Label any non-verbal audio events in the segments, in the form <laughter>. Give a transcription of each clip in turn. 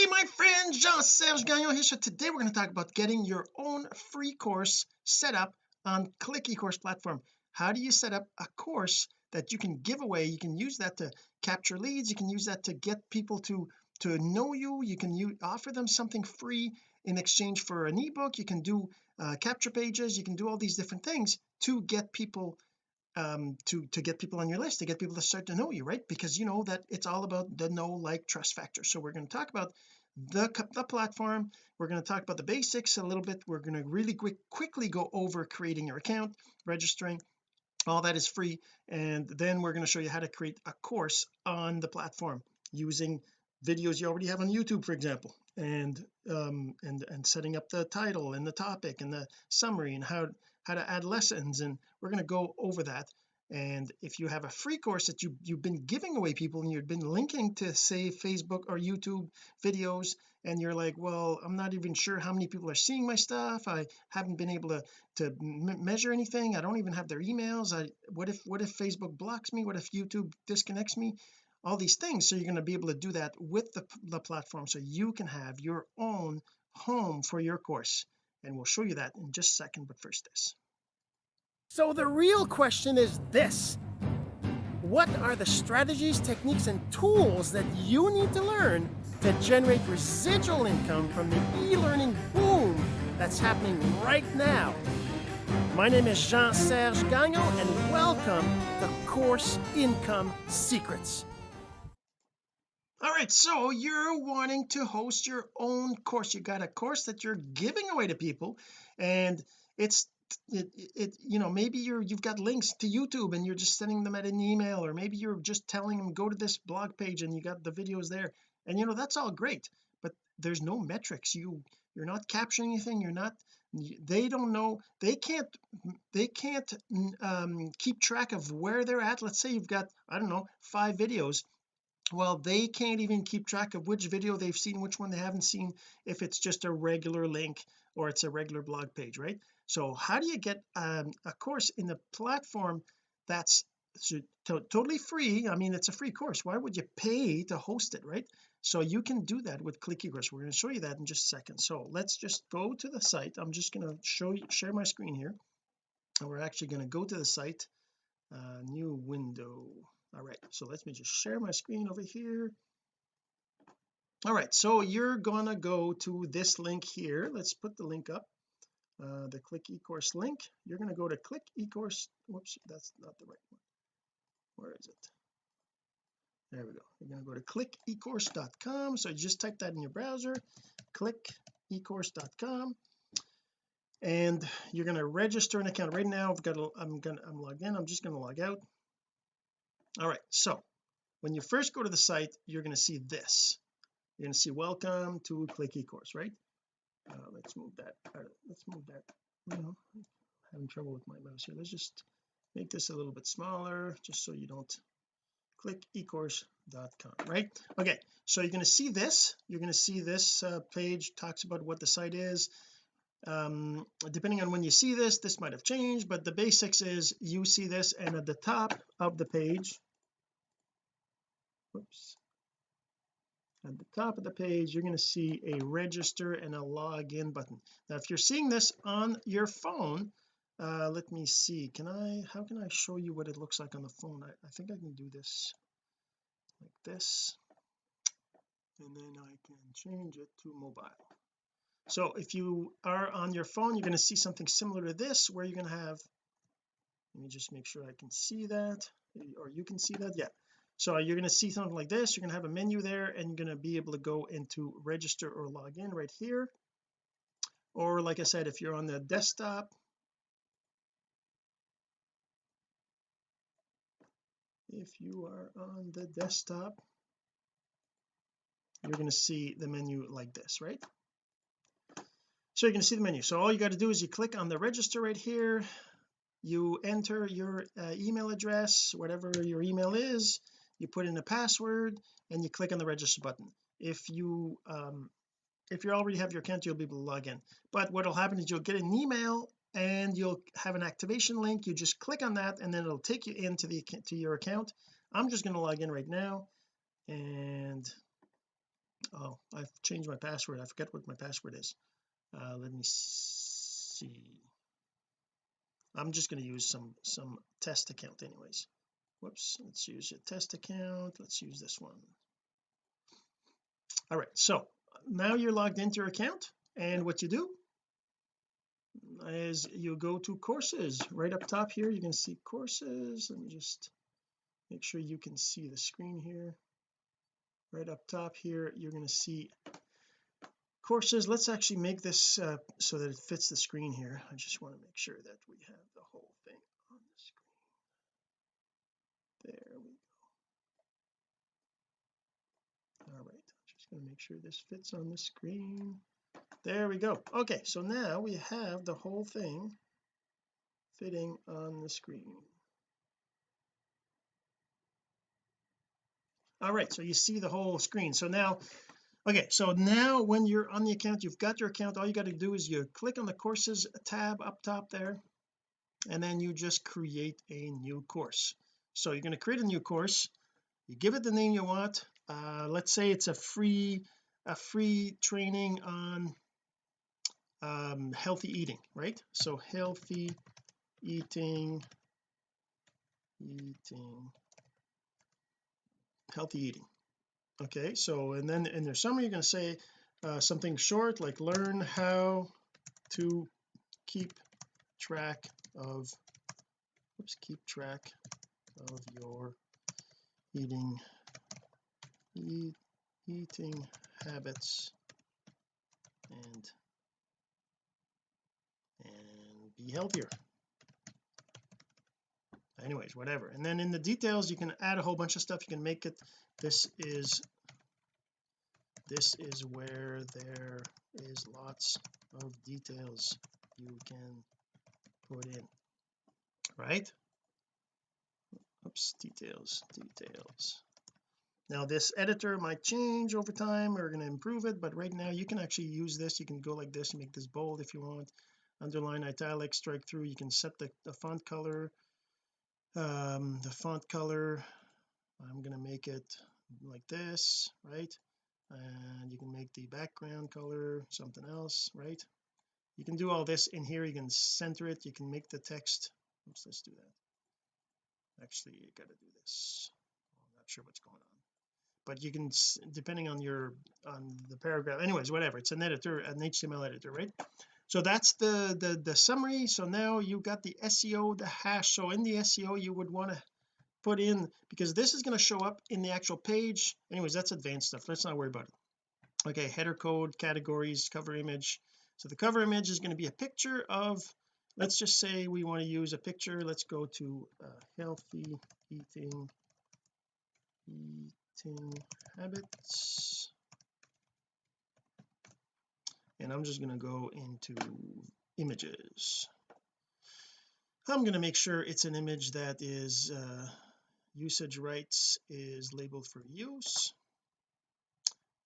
hey my friend Jean-Serge Gagnon here. So today we're going to talk about getting your own free course set up on click ecourse platform. How do you set up a course that you can give away? You can use that to capture leads. You can use that to get people to to know you. You can offer them something free in exchange for an ebook. You can do uh, capture pages. You can do all these different things to get people um to to get people on your list to get people to start to know you right? Because you know that it's all about the know like trust factor. So we're going to talk about the, the platform. We're going to talk about the basics a little bit. We're going to really quick quickly go over creating your account registering all that is free. And then we're going to show you how to create a course on the platform using videos you already have on YouTube for example and um and and setting up the title and the topic and the summary and how how to add lessons and we're going to go over that. And if you have a free course that you you've been giving away people and you've been linking to say Facebook or YouTube videos and you're like well I'm not even sure how many people are seeing my stuff. I haven't been able to to measure anything. I don't even have their emails. I what if what if Facebook blocks me? What if YouTube disconnects me? All these things. So you're going to be able to do that with the, the platform so you can have your own home for your course and we'll show you that in just a second but first this. So the real question is this. What are the strategies techniques and tools that you need to learn to generate residual income from the e-learning boom that's happening right now? My name is Jean-Serge Gagnon and welcome to Course Income Secrets all right so you're wanting to host your own course. You got a course that you're giving away to people and it's it, it you know maybe you're you've got links to YouTube and you're just sending them at an email or maybe you're just telling them go to this blog page and you got the videos there. And you know that's all great but there's no metrics. You you're not capturing anything. You're not they don't know. They can't they can't um, keep track of where they're at. Let's say you've got I don't know five videos well they can't even keep track of which video they've seen which one they haven't seen if it's just a regular link or it's a regular blog page right? So how do you get um, a course in the platform that's totally free? I mean it's a free course. Why would you pay to host it right? So you can do that with click ecourse we're going to show you that in just a second. So let's just go to the site. I'm just going to show you share my screen here. And we're actually going to go to the site uh, new window all right so let me just share my screen over here. All right so you're gonna go to this link here. Let's put the link up uh, the click ecourse link. You're going to go to click ecourse. Whoops that's not the right one. Where is it? There we go. You're going to go to click ecourse.com so just type that in your browser click ecourse.com and you're going to register an account right now. I've got a, I'm gonna I'm logged in. I'm just going to log out all right so when you first go to the site you're going to see this. You're going to see welcome to click ecourse right? Uh, let's move that uh, let's move that. Having trouble with my mouse here. Let's just make this a little bit smaller just so you don't click ecourse.com right? Okay so you're going to see this. You're going to see this uh, page talks about what the site is um depending on when you see this this might have changed but the basics is you see this and at the top of the page oops at the top of the page you're going to see a register and a login button. Now if you're seeing this on your phone uh let me see can I how can I show you what it looks like on the phone? I, I think I can do this like this and then I can change it to mobile so if you are on your phone you're going to see something similar to this where you're going to have let me just make sure I can see that or you can see that yeah. So you're going to see something like this you're going to have a menu there and you're going to be able to go into register or log in right here. Or like I said if you're on the desktop if you are on the desktop you're going to see the menu like this right so you're going to see the menu. So all you got to do is you click on the register right here. You enter your uh, email address whatever your email is. You put in a password and you click on the register button. If you um if you already have your account you'll be able to log in. But what will happen is you'll get an email and you'll have an activation link. You just click on that and then it'll take you into the to your account. I'm just going to log in right now and oh I've changed my password. I forget what my password is uh, let me see. I'm just going to use some some test account anyways. Whoops let's use a test account. Let's use this one. All right so now you're logged into your account and what you do is you go to courses. Right up top here you can see courses. Let me just make sure you can see the screen here. Right up top here you're going to see courses let's actually make this uh, so that it fits the screen here. I just want to make sure that we have the whole thing on the screen. There we go. All right I'm just going to make sure this fits on the screen. There we go. Okay so now we have the whole thing fitting on the screen. All right so you see the whole screen. So now okay so now when you're on the account you've got your account all you got to do is you click on the courses tab up top there and then you just create a new course. So you're going to create a new course you give it the name you want uh, let's say it's a free a free training on um, healthy eating right? So healthy eating eating healthy eating okay so and then in their summary you're going to say uh, something short like learn how to keep track of oops keep track of your eating eat, eating habits and and be healthier anyways whatever. And then in the details you can add a whole bunch of stuff. You can make it this is this is where there is lots of details you can put in. Right? Oops details details. Now this editor might change over time. We're going to improve it but right now you can actually use this. You can go like this make this bold if you want. Underline italic strike through. You can set the, the font color um the font color I'm going to make it like this right? And you can make the background color something else right? You can do all this in here you can center it you can make the text oops let's do that. Actually you got to do this. I'm not sure what's going on. But you can depending on your on the paragraph anyways whatever it's an editor an HTML editor right so that's the the the summary. So now you got the SEO the hash. So in the SEO you would want to put in because this is going to show up in the actual page. Anyways that's advanced stuff. Let's not worry about it. Okay header code categories cover image. So the cover image is going to be a picture of let's just say we want to use a picture. Let's go to uh, healthy eating eating habits and I'm just going to go into images. I'm going to make sure it's an image that is uh, usage rights is labeled for use.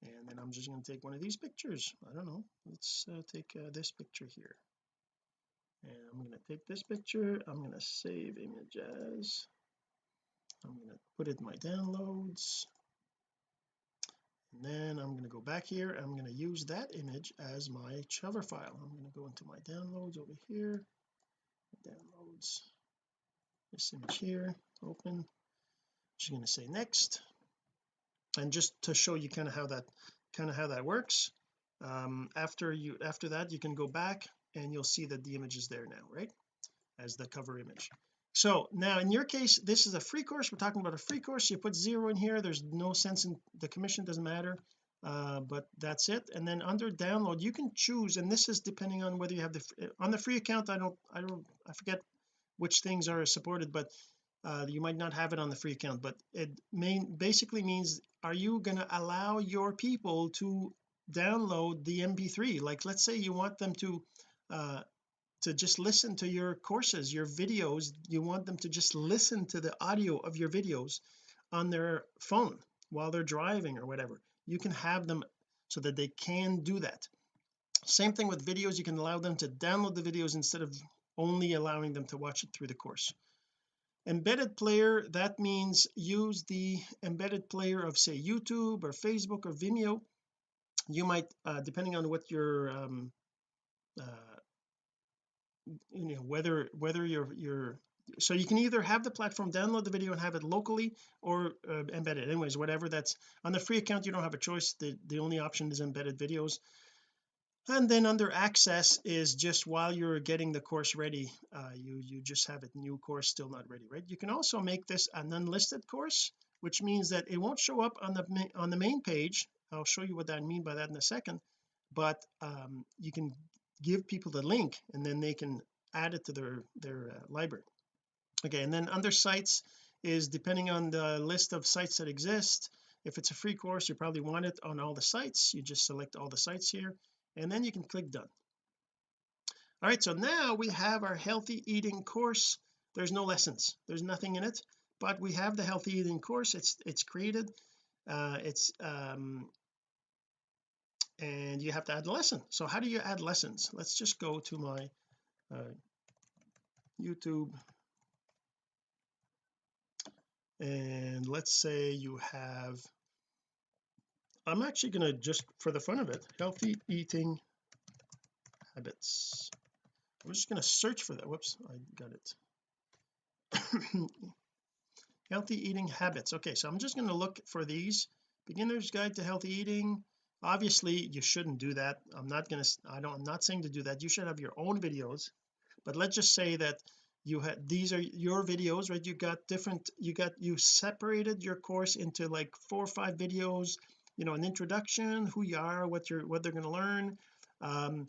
And then I'm just going to take one of these pictures. I don't know. Let's uh, take uh, this picture here. And I'm going to take this picture. I'm going to save image as. I'm going to put it in my downloads and then I'm going to go back here. I'm going to use that image as my hover file. I'm going to go into my downloads over here. Downloads. This image here open. Just going to say next. And just to show you kind of how that kind of how that works um, after you after that you can go back and you'll see that the image is there now right? As the cover image so now in your case this is a free course. We're talking about a free course. You put zero in here. There's no sense in the commission. Doesn't matter. Uh, but that's it. And then under download you can choose and this is depending on whether you have the on the free account I don't I don't I forget which things are supported but uh, you might not have it on the free account. But it main basically means are you going to allow your people to download the mp3 like let's say you want them to uh to just listen to your courses your videos. You want them to just listen to the audio of your videos on their phone while they're driving or whatever. You can have them so that they can do that. Same thing with videos. You can allow them to download the videos instead of only allowing them to watch it through the course. Embedded player that means use the embedded player of say YouTube or Facebook or Vimeo. You might uh, depending on what your um uh you know whether whether you're you're so you can either have the platform download the video and have it locally or uh, anyways whatever that's on the free account you don't have a choice. The the only option is embedded videos. And then under access is just while you're getting the course ready uh, you you just have a new course still not ready right? You can also make this an unlisted course which means that it won't show up on the on the main page. I'll show you what I mean by that in a second. But um, you can give people the link and then they can add it to their their uh, library. Okay and then under sites is depending on the list of sites that exist if it's a free course you probably want it on all the sites. You just select all the sites here and then you can click done. All right so now we have our healthy eating course. There's no lessons. There's nothing in it but we have the healthy eating course. It's it's created uh it's um and you have to add a lesson. So how do you add lessons? Let's just go to my uh, YouTube. And let's say you have I'm actually going to just for the fun of it healthy eating habits. I'm just going to search for that. Whoops I got it. <coughs> Healthy eating habits. Okay so I'm just going to look for these. Beginner's guide to healthy eating obviously you shouldn't do that. I'm not to I don't I'm not saying to do that. You should have your own videos. But let's just say that you had these are your videos right? You got different you got you separated your course into like four or five videos you know an introduction who you are what you're what they're going to learn um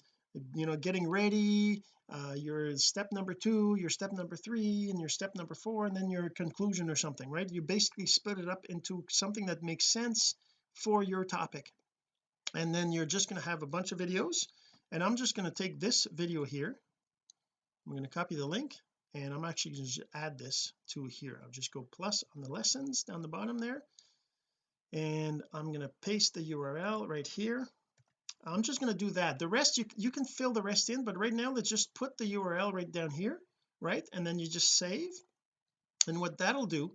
you know getting ready uh your step number two your step number three and your step number four and then your conclusion or something right? You basically split it up into something that makes sense for your topic and then you're just going to have a bunch of videos. And I'm just going to take this video here. I'm going to copy the link and I'm actually going to add this to here. I'll just go plus on the lessons down the bottom there. And I'm going to paste the URL right here. I'm just going to do that. The rest you you can fill the rest in but right now let's just put the URL right down here right? And then you just save. And what that'll do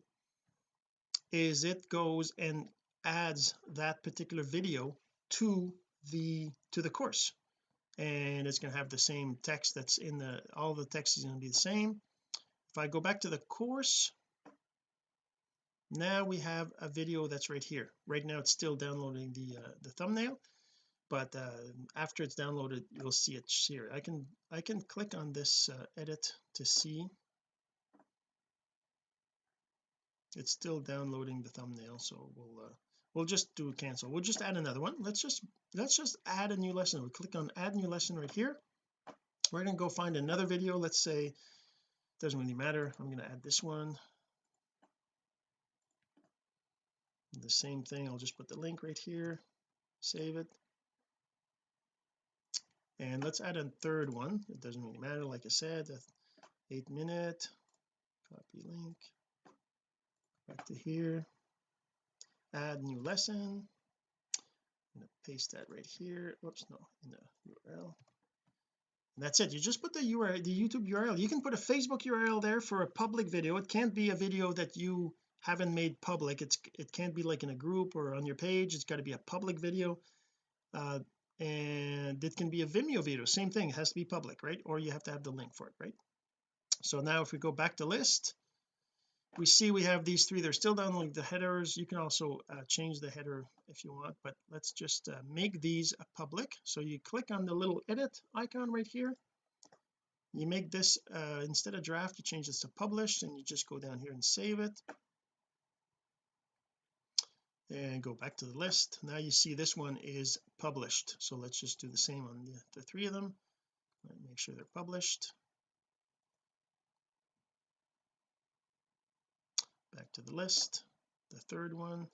is it goes and adds that particular video to the to the course. And it's going to have the same text that's in the all the text is going to be the same. If I go back to the course now we have a video that's right here. Right now it's still downloading the uh, the thumbnail but uh, after it's downloaded you'll see it here. I can I can click on this uh, edit to see. It's still downloading the thumbnail so we'll uh, we'll just do cancel. We'll just add another one. Let's just let's just add a new lesson. We click on add new lesson right here. We're going to go find another video. Let's say doesn't really matter. I'm going to add this one. The same thing. I'll just put the link right here. Save it. And let's add a third one. It doesn't really matter. Like I said eight minute. Copy link. Back to here add new lesson. I'm to paste that right here. Whoops no in the URL and that's it. You just put the URL the YouTube URL you can put a Facebook URL there for a public video. It can't be a video that you haven't made public. It's it can't be like in a group or on your page. It's got to be a public video. Uh, and it can be a Vimeo video. Same thing. It has to be public right? Or you have to have the link for it right? So now if we go back to list we see we have these three they're still downloading the headers you can also uh, change the header if you want but let's just uh, make these public. So you click on the little edit icon right here. You make this uh, instead of draft you change this to published and you just go down here and save it. And go back to the list. Now you see this one is published. So let's just do the same on the, the three of them. Make sure they're published to the list the third one.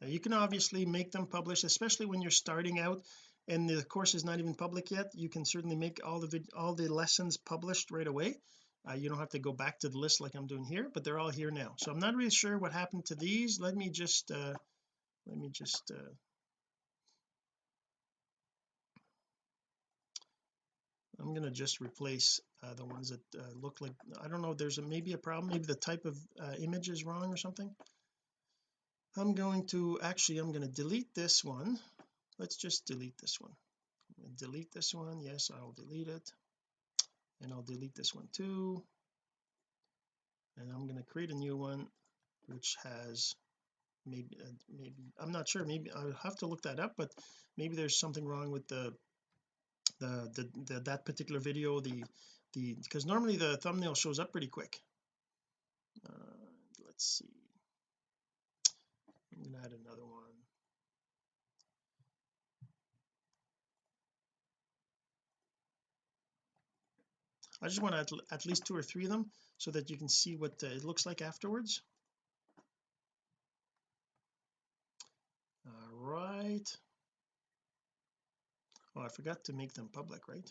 Now you can obviously make them publish especially when you're starting out and the course is not even public yet. You can certainly make all the all the lessons published right away. Uh, you don't have to go back to the list like I'm doing here but they're all here now. So I'm not really sure what happened to these. Let me just uh let me just uh I'm going to just replace uh, the ones that uh, look like I don't know there's a, maybe a problem maybe the type of uh, image is wrong or something. I'm going to actually I'm going to delete this one. Let's just delete this one. Delete this one. Yes I'll delete it. And I'll delete this one too. And I'm going to create a new one which has maybe uh, maybe I'm not sure maybe I'll have to look that up but maybe there's something wrong with the the, the, the that particular video the the because normally the thumbnail shows up pretty quick. Uh, let's see. I'm gonna add another one. I just want to add at least two or three of them so that you can see what it looks like afterwards. All right. Oh I forgot to make them public right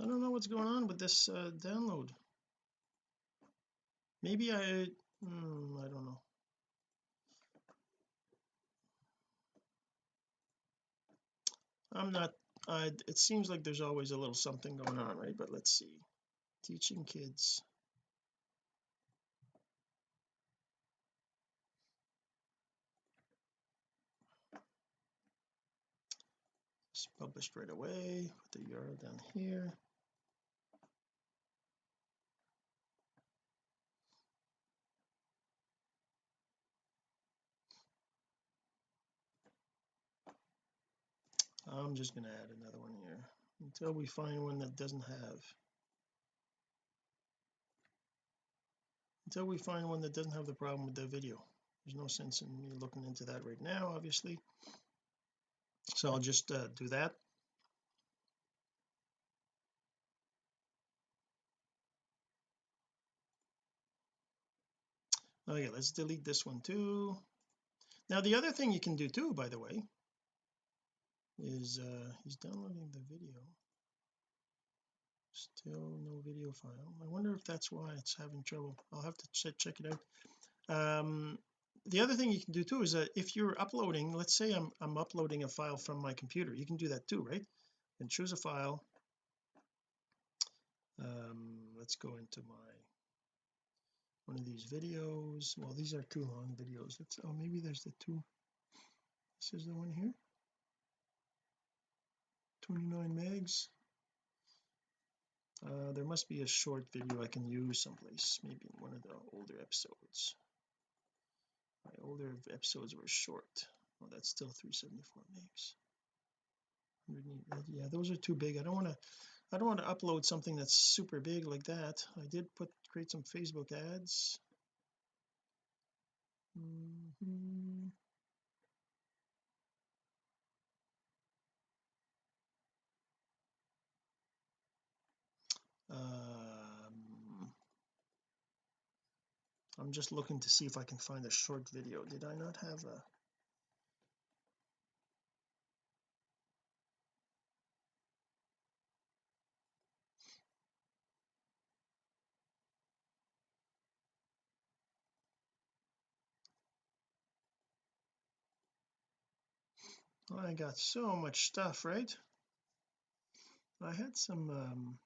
I don't know what's going on with this uh, download. Maybe I hmm, I don't know. I'm not I it seems like there's always a little something going on right? But let's see. Teaching kids. It's published right away. Put the URL down here I'm just going to add another one here until we find one that doesn't have. Until we find one that doesn't have the problem with the video. There's no sense in me looking into that right now obviously. So I'll just uh, do that. Okay let's delete this one too. Now the other thing you can do too by the way is uh he's downloading the video. Still no video file. I wonder if that's why it's having trouble. I'll have to check check it out. Um the other thing you can do too is that if you're uploading let's say I'm I'm uploading a file from my computer you can do that too right? And choose a file. Um let's go into my one of these videos. Well these are too long videos. Let's oh maybe there's the two. This is the one here 29 megs. Uh, there must be a short video I can use someplace maybe in one of the older episodes. My older episodes were short. Oh that's still 374 megs. Yeah those are too big. I don't want to I don't want to upload something that's super big like that. I did put create some Facebook ads. Mm -hmm. Um, I'm just looking to see if I can find a short video. Did I not have a I got so much stuff right? I had some um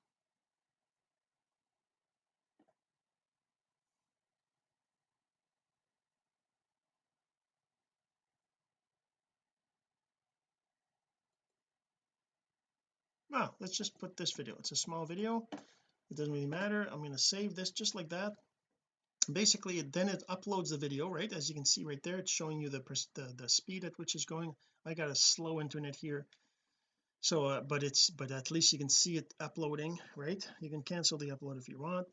well let's just put this video. It's a small video. It doesn't really matter. I'm going to save this just like that. Basically then it uploads the video right? As you can see right there it's showing you the the, the speed at which it's going. I got a slow internet here. So uh, but it's but at least you can see it uploading right? You can cancel the upload if you want.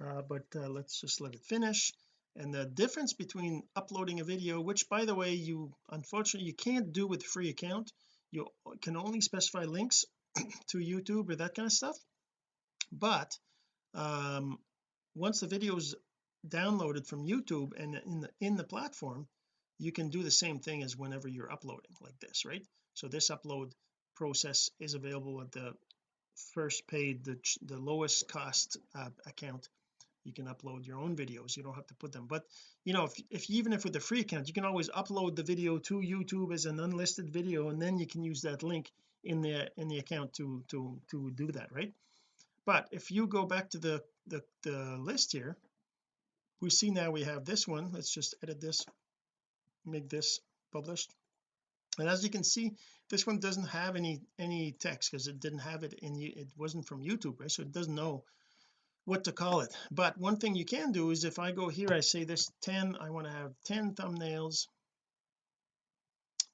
Uh, but uh, let's just let it finish. And the difference between uploading a video which by the way you unfortunately you can't do with free account you can only specify links <clears throat> to YouTube or that kind of stuff. But um once the video is downloaded from YouTube and in the in the platform you can do the same thing as whenever you're uploading like this right? So this upload process is available at the first paid the the lowest cost uh, account you can upload your own videos you don't have to put them. But you know if, if even if with the free account you can always upload the video to YouTube as an unlisted video and then you can use that link in the in the account to to to do that right? But if you go back to the the the list here we see now we have this one. Let's just edit this make this published. And as you can see this one doesn't have any any text because it didn't have it in it wasn't from YouTube right? So it doesn't know what to call it. But one thing you can do is if I go here I say this 10 I want to have 10 thumbnails.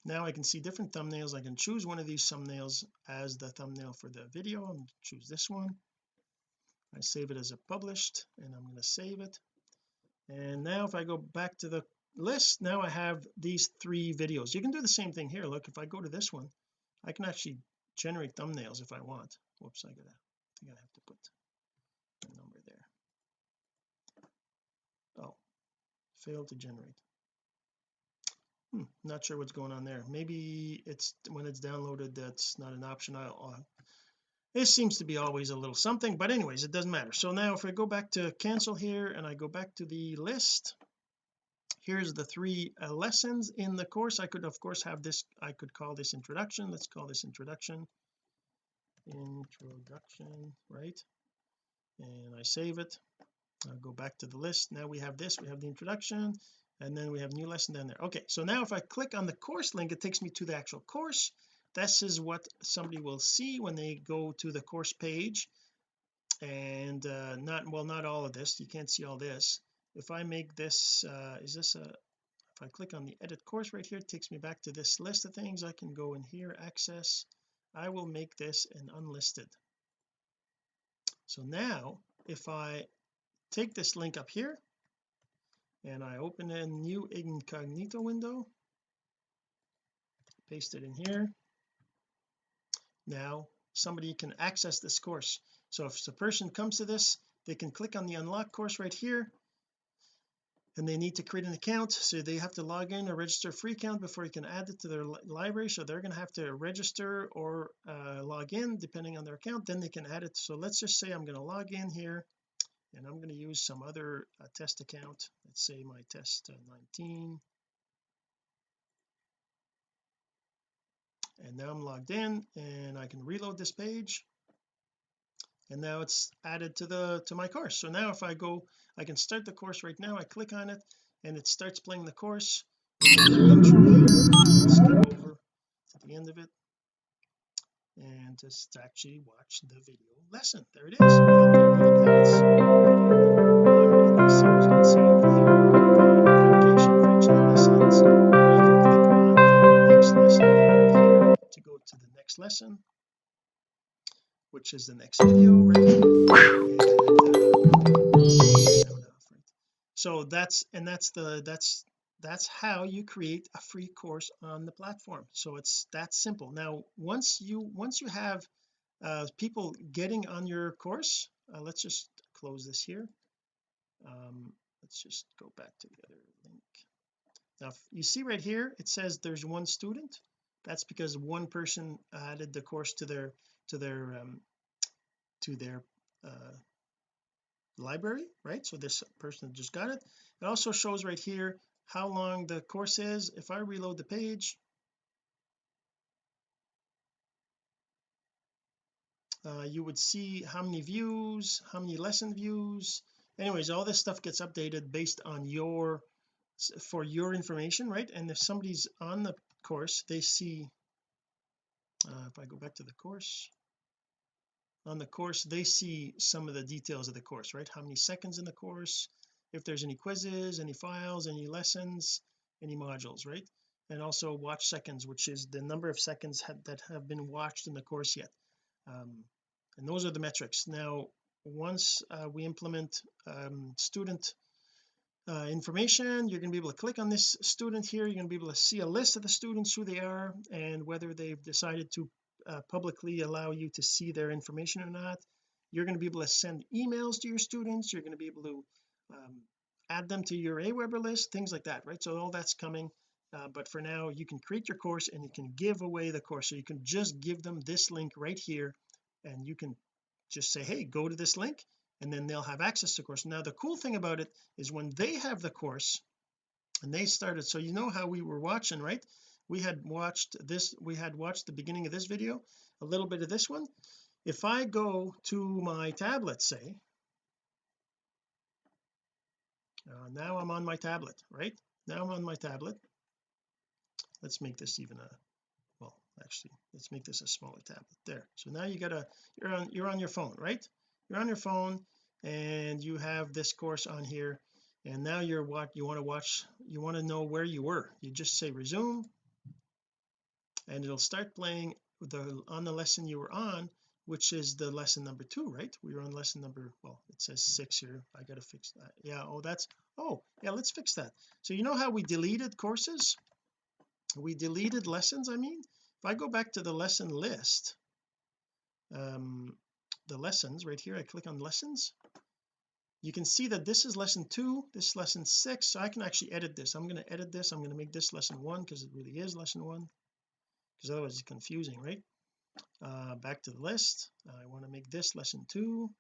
Now I can see different thumbnails. I can choose one of these thumbnails as the thumbnail for the video. And choose this one. I save it as a published and I'm going to save it. And now if I go back to the list now I have these three videos. You can do the same thing here. Look if I go to this one I can actually generate thumbnails if I want. Whoops I gotta I think I have to put number there. Oh failed to generate. Hmm, not sure what's going on there. Maybe it's when it's downloaded that's not an option. I'll, I'll this seems to be always a little something but anyways it doesn't matter. So now if I go back to cancel here and I go back to the list here's the three uh, lessons in the course. I could of course have this I could call this introduction. Let's call this introduction. Introduction right and I save it. I'll go back to the list. Now we have this we have the introduction and then we have new lesson down there. Okay so now if I click on the course link it takes me to the actual course. This is what somebody will see when they go to the course page. And uh not well not all of this. You can't see all this. If I make this uh is this a if I click on the edit course right here it takes me back to this list of things. I can go in here access. I will make this an unlisted so now if I take this link up here and I open a new incognito window paste it in here. Now somebody can access this course. So if the person comes to this they can click on the unlock course right here and they need to create an account so they have to log in or register a free account before you can add it to their li library so they're going to have to register or uh, log in depending on their account then they can add it. So let's just say I'm going to log in here and I'm going to use some other uh, test account. Let's say my test uh, 19 and now I'm logged in and I can reload this page and now it's added to the to my course. So now if I go I can start the course right now I click on it and it starts playing the course. Skip over to the end of it and just actually watch the video lesson. There it to go to the next lesson which is the next video right? And, uh, so that's and that's the that's that's how you create a free course on the platform. So it's that simple. Now once you once you have uh, people getting on your course uh, let's just close this here. Um, let's just go back to the other link. Now you see right here it says there's one student. That's because one person added the course to their to their um, to their uh, library right? So this person just got it. It also shows right here how long the course is. If I reload the page uh, you would see how many views how many lesson views. Anyways all this stuff gets updated based on your for your information right? And if somebody's on the course they see uh, if I go back to the course. On the course they see some of the details of the course right? How many seconds in the course if there's any quizzes any files any lessons any modules right? And also watch seconds which is the number of seconds that have been watched in the course yet. Um, and those are the metrics. Now once uh, we implement um, student uh, information. You're going to be able to click on this student here. You're going to be able to see a list of the students who they are and whether they've decided to uh, publicly allow you to see their information or not. You're going to be able to send emails to your students. You're going to be able to um, add them to your Aweber list things like that right? So all that's coming. Uh, but for now you can create your course and you can give away the course. So you can just give them this link right here and you can just say hey go to this link and then they'll have access to course. Now the cool thing about it is when they have the course and they started so you know how we were watching right? We had watched this we had watched the beginning of this video a little bit of this one. If I go to my tablet say uh, now I'm on my tablet right? Now I'm on my tablet. Let's make this even a well actually let's make this a smaller tablet. There. So now you got a you're on you're on your phone right you're on your phone and you have this course on here and now you're what you want to watch you want to know where you were. You just say resume and it'll start playing the on the lesson you were on which is the lesson number two right? We were on lesson number well it says six here. I gotta fix that. Yeah oh that's oh yeah let's fix that. So you know how we deleted courses? We deleted lessons I mean? If I go back to the lesson list um the lessons right here I click on lessons. You can see that this is lesson two this is lesson six so I can actually edit this. I'm going to edit this I'm going to make this lesson one because it really is lesson one because otherwise it's confusing right? Uh back to the list. I want to make this lesson two.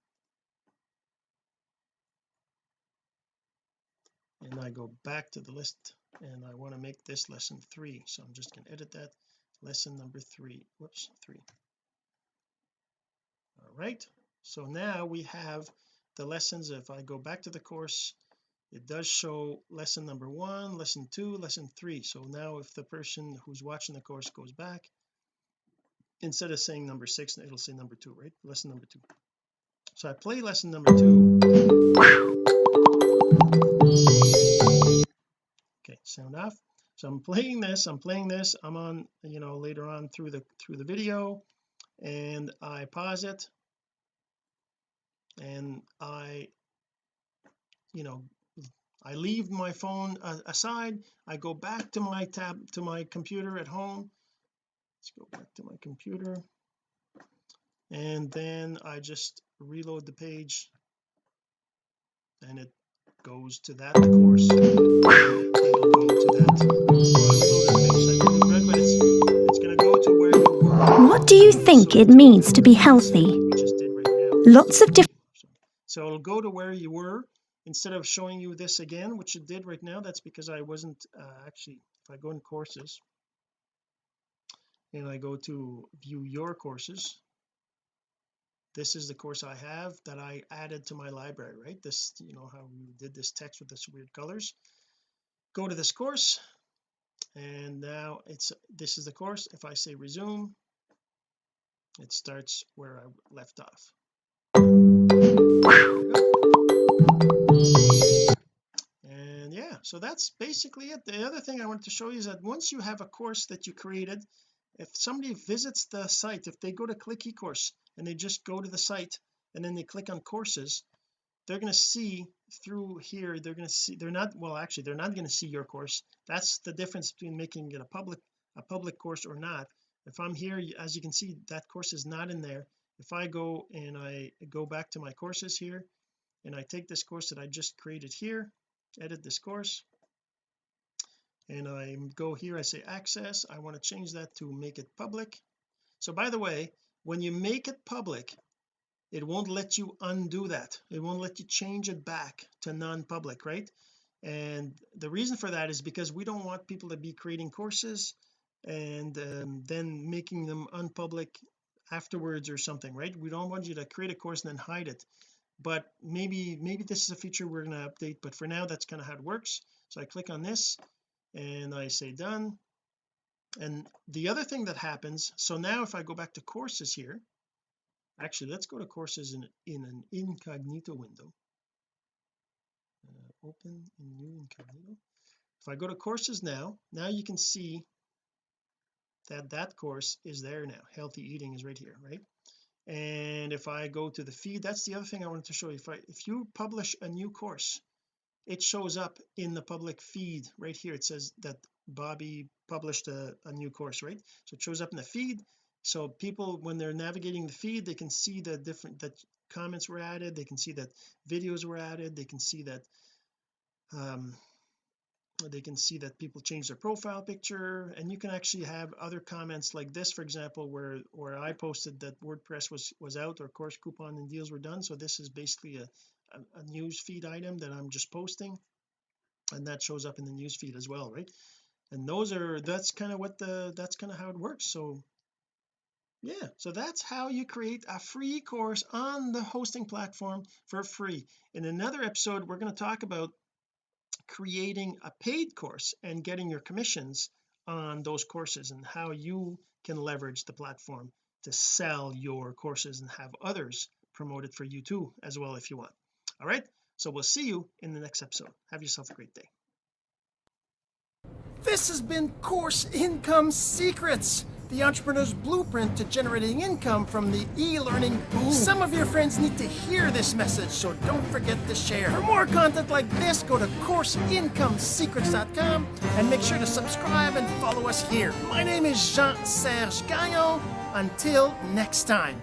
And I go back to the list and I want to make this lesson three so I'm just going to edit that. Lesson number three whoops three right? So now we have the lessons. If I go back to the course it does show lesson number one lesson two lesson three. So now if the person who's watching the course goes back instead of saying number six it'll say number two right? Lesson number two. So I play lesson number two. Okay sound off? So I'm playing this I'm playing this. I'm on you know later on through the through the video and I pause it and I you know I leave my phone uh, aside I go back to my tab to my computer at home. Let's go back to my computer. And then I just reload the page. And it goes to that course. Go to that what do you think it means to be healthy? lots of different so it'll go to where you were. Instead of showing you this again which it did right now that's because I wasn't uh, actually if I go in courses and I go to view your courses this is the course I have that I added to my library right? This you know how we did this text with this weird colors. Go to this course and now it's this is the course. If I say resume it starts where I left off and yeah so that's basically it. The other thing I wanted to show you is that once you have a course that you created if somebody visits the site if they go to click eCourse and they just go to the site and then they click on courses they're going to see through here they're going to see they're not well actually they're not going to see your course. That's the difference between making it a public a public course or not. If I'm here as you can see that course is not in there if I go and I go back to my courses here and I take this course that I just created here edit this course and I go here I say access I want to change that to make it public. So by the way when you make it public it won't let you undo that. It won't let you change it back to non-public right? And the reason for that is because we don't want people to be creating courses and um, then making them unpublic afterwards or something right? We don't want you to create a course and then hide it. But maybe maybe this is a feature we're going to update but for now that's kind of how it works. So I click on this and I say done. And the other thing that happens so now if I go back to courses here actually let's go to courses in in an incognito window. Uh, open in new incognito. If I go to courses now now you can see that that course is there now. Healthy eating is right here right? And if I go to the feed that's the other thing I wanted to show you. If I if you publish a new course it shows up in the public feed right here. It says that Bobby published a, a new course right? So it shows up in the feed. So people when they're navigating the feed they can see the different that comments were added. They can see that videos were added. They can see that um they can see that people change their profile picture. And you can actually have other comments like this for example where where I posted that WordPress was was out or course coupon and deals were done. So this is basically a, a, a news feed item that I'm just posting and that shows up in the news feed as well right? And those are that's kind of what the that's kind of how it works. So yeah so that's how you create a free course on the hosting platform for free. In another episode we're going to talk about creating a paid course and getting your commissions on those courses and how you can leverage the platform to sell your courses and have others promote it for you too as well if you want. All right? So we'll see you in the next episode. Have yourself a great day. This has been course income secrets the entrepreneur's blueprint to generating income from the e-learning boom. Some of your friends need to hear this message, so don't forget to share. For more content like this, go to CourseIncomeSecrets.com and make sure to subscribe and follow us here. My name is Jean-Serge Gagnon. Until next time.